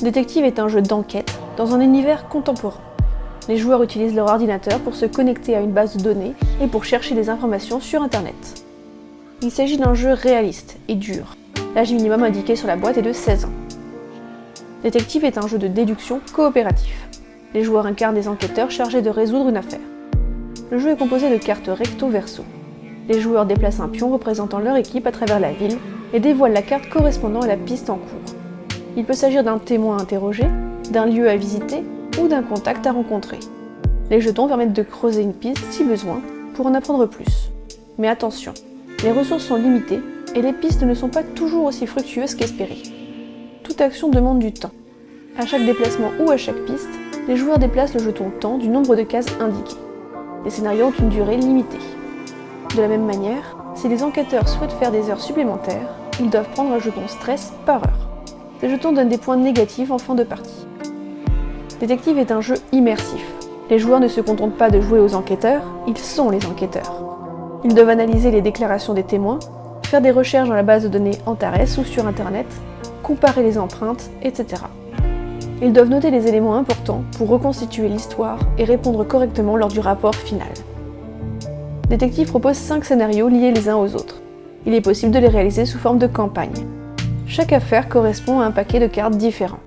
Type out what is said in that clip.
Détective est un jeu d'enquête dans un univers contemporain. Les joueurs utilisent leur ordinateur pour se connecter à une base de données et pour chercher des informations sur Internet. Il s'agit d'un jeu réaliste et dur. L'âge minimum indiqué sur la boîte est de 16 ans. Détective est un jeu de déduction coopératif. Les joueurs incarnent des enquêteurs chargés de résoudre une affaire. Le jeu est composé de cartes recto-verso. Les joueurs déplacent un pion représentant leur équipe à travers la ville et dévoilent la carte correspondant à la piste en cours. Il peut s'agir d'un témoin interrogé, d'un lieu à visiter ou d'un contact à rencontrer. Les jetons permettent de creuser une piste si besoin pour en apprendre plus. Mais attention, les ressources sont limitées et les pistes ne sont pas toujours aussi fructueuses qu'espérées. Toute action demande du temps. À chaque déplacement ou à chaque piste, les joueurs déplacent le jeton temps du nombre de cases indiquées. Les scénarios ont une durée limitée. De la même manière, si les enquêteurs souhaitent faire des heures supplémentaires, ils doivent prendre un jeton stress par heure. Ces jetons donnent des points négatifs en fin de partie. Détective est un jeu immersif. Les joueurs ne se contentent pas de jouer aux enquêteurs, ils sont les enquêteurs. Ils doivent analyser les déclarations des témoins, faire des recherches dans la base de données Antares ou sur Internet, comparer les empreintes, etc. Ils doivent noter les éléments importants pour reconstituer l'histoire et répondre correctement lors du rapport final. Détective propose 5 scénarios liés les uns aux autres. Il est possible de les réaliser sous forme de campagne. Chaque affaire correspond à un paquet de cartes différents.